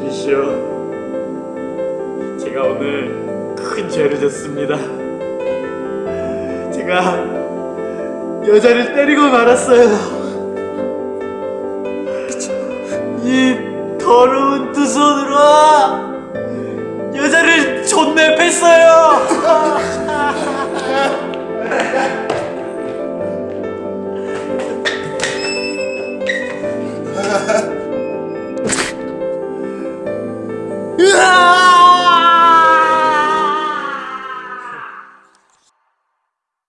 주시오. 제가 오늘 큰 죄를 졌습니다. 제가 여자를 때리고 말았어요. 이 더러운 두 손으로 여자를 존내 팼어요.